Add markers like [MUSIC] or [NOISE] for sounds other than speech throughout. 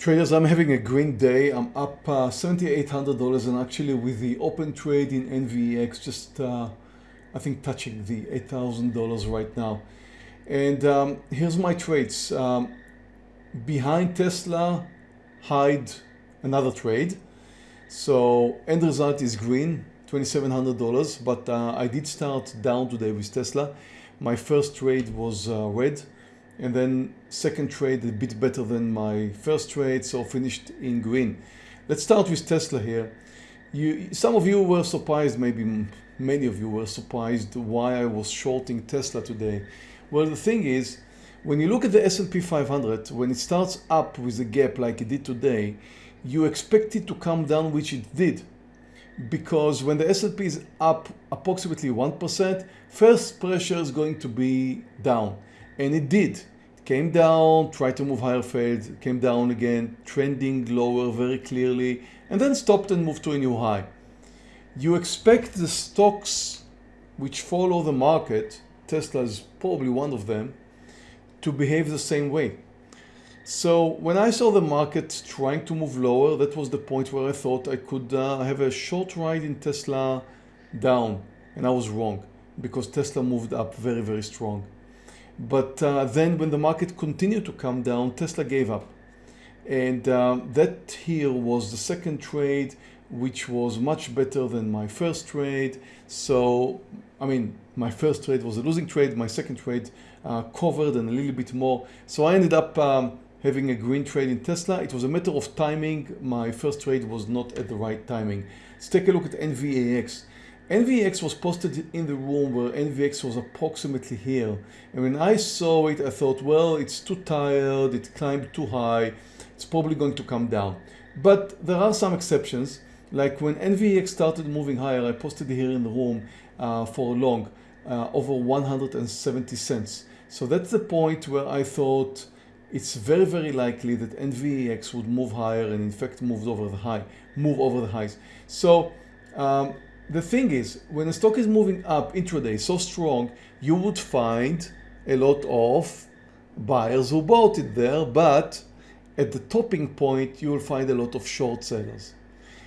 Traders, I'm having a green day. I'm up uh, $7,800 and actually with the open trade in NVAX, just uh, I think touching the $8,000 right now. And um, here's my trades. Um, behind Tesla, hide another trade. So end result is green, $2,700, but uh, I did start down today with Tesla. My first trade was uh, red and then second trade a bit better than my first trade so finished in green. Let's start with tesla here. You some of you were surprised maybe many of you were surprised why i was shorting tesla today. Well the thing is when you look at the S&P 500 when it starts up with a gap like it did today you expect it to come down which it did. Because when the S&P is up approximately 1% first pressure is going to be down and it did. Came down, tried to move higher, failed, came down again, trending lower very clearly, and then stopped and moved to a new high. You expect the stocks which follow the market, Tesla is probably one of them, to behave the same way. So when I saw the market trying to move lower, that was the point where I thought I could uh, have a short ride in Tesla down. And I was wrong because Tesla moved up very, very strong. But uh, then when the market continued to come down, Tesla gave up. And um, that here was the second trade, which was much better than my first trade. So, I mean, my first trade was a losing trade. My second trade uh, covered and a little bit more. So I ended up um, having a green trade in Tesla. It was a matter of timing. My first trade was not at the right timing. Let's take a look at NVAX. NVAX was posted in the room where NVAX was approximately here. And when I saw it, I thought, well, it's too tired, it climbed too high, it's probably going to come down. But there are some exceptions, like when NVAX started moving higher, I posted here in the room uh, for a long, uh, over 170 cents. So that's the point where I thought it's very, very likely that NVAX would move higher and in fact moved over the high, move over the highs. So um, the thing is, when a stock is moving up intraday so strong, you would find a lot of buyers who bought it there, but at the topping point, you will find a lot of short sellers.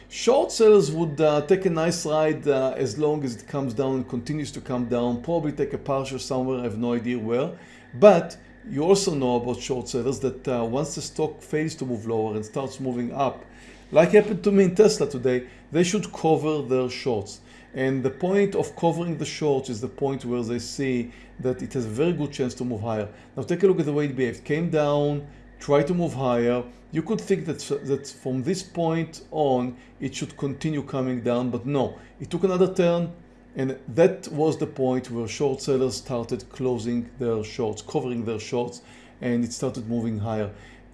Short sellers would uh, take a nice ride uh, as long as it comes down and continues to come down, probably take a partial somewhere, I have no idea where. But you also know about short sellers that uh, once the stock fails to move lower and starts moving up, like happened to me in Tesla today, they should cover their shorts. And the point of covering the shorts is the point where they see that it has a very good chance to move higher. Now take a look at the way it behaved. Came down, tried to move higher. You could think that, that from this point on, it should continue coming down, but no, it took another turn. And that was the point where short sellers started closing their shorts, covering their shorts, and it started moving higher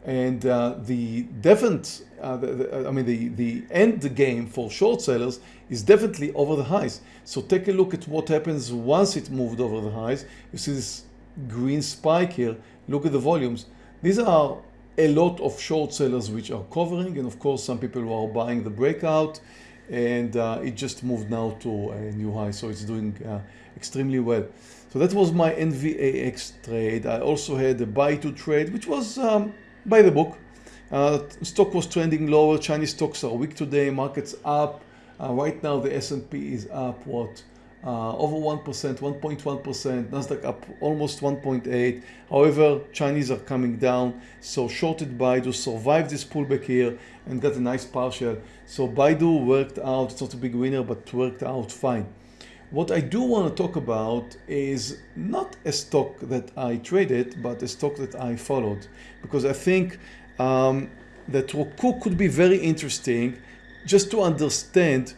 and uh, the definite, uh, the, I mean, the, the end game for short sellers is definitely over the highs. So take a look at what happens once it moved over the highs. You see this green spike here. Look at the volumes. These are a lot of short sellers which are covering and of course some people who are buying the breakout and uh, it just moved now to a new high so it's doing uh, extremely well so that was my NVAX trade I also had a Baidu trade which was um, by the book. Uh, stock was trending lower. Chinese stocks are weak today. Markets up. Uh, right now the S&P is up what? Uh, over 1%, 1.1%, Nasdaq up almost 1.8. However, Chinese are coming down. So shorted Baidu survived this pullback here and got a nice partial. So Baidu worked out. It's not a big winner, but worked out fine. What I do want to talk about is not a stock that I traded, but a stock that I followed because I think um, that Roku could be very interesting just to understand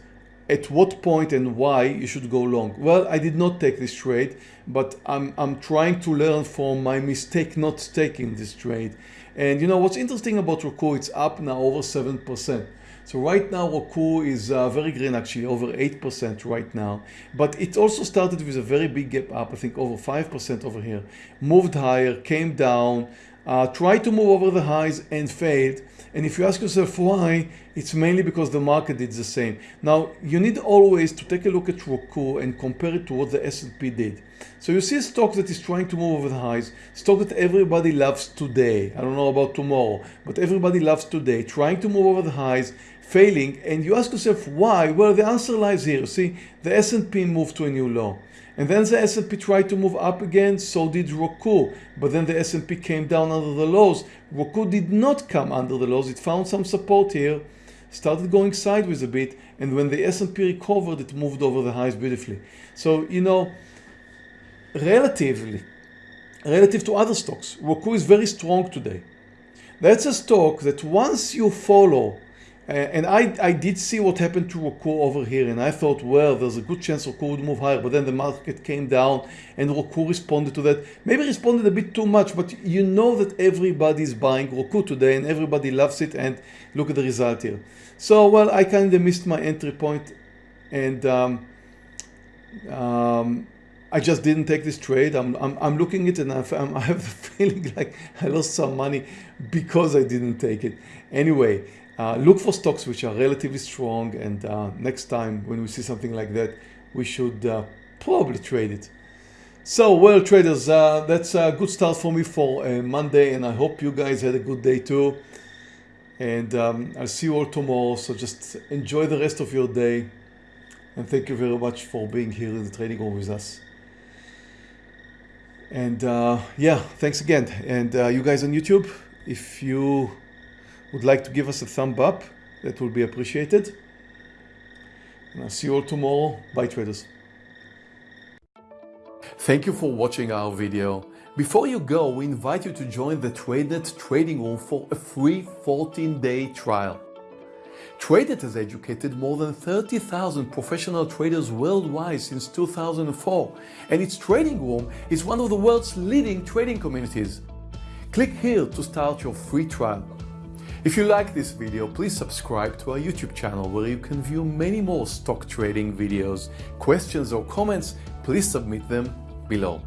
at what point and why you should go long. Well, I did not take this trade, but I'm, I'm trying to learn from my mistake not taking this trade. And you know what's interesting about Roku, it's up now over 7%. So right now Roku is uh, very green actually over 8% right now. But it also started with a very big gap up I think over 5% over here. Moved higher came down uh, tried to move over the highs and failed and if you ask yourself why it's mainly because the market did the same now you need always to take a look at Roku and compare it to what the S&P did So you see a stock that is trying to move over the highs, stock that everybody loves today. I don't know about tomorrow, but everybody loves today, trying to move over the highs, failing. And you ask yourself why? Well, the answer lies here. See, the S&P moved to a new low. And then the S&P tried to move up again, so did Roku. But then the S&P came down under the lows. Roku did not come under the lows. It found some support here, started going sideways a bit, and when the S&P recovered, it moved over the highs beautifully. So, you know, relatively, relative to other stocks, Roku is very strong today. That's a stock that once you follow and I, I did see what happened to Roku over here and I thought, well, there's a good chance Roku would move higher, but then the market came down and Roku responded to that. Maybe responded a bit too much, but you know that everybody's buying Roku today and everybody loves it and look at the result here. So, well, I kind of missed my entry point and um, um, I just didn't take this trade. I'm, I'm, I'm looking at it and I'm, [LAUGHS] I have the feeling like I lost some money because I didn't take it. Anyway, uh, look for stocks which are relatively strong and uh, next time when we see something like that we should uh, probably trade it. So well traders uh, that's a good start for me for Monday and I hope you guys had a good day too and um, I'll see you all tomorrow so just enjoy the rest of your day and thank you very much for being here in the trading room with us. And uh, yeah, thanks again. And uh, you guys on YouTube, if you would like to give us a thumb up, that will be appreciated. And I'll see you all tomorrow. Bye traders. Thank you for watching our video. Before you go, we invite you to join the TradeNet trading room for a free 14-day trial. TradeNet has educated more than 30,000 professional traders worldwide since 2004, and its trading room is one of the world's leading trading communities. Click here to start your free trial. If you like this video, please subscribe to our YouTube channel where you can view many more stock trading videos. Questions or comments, please submit them below.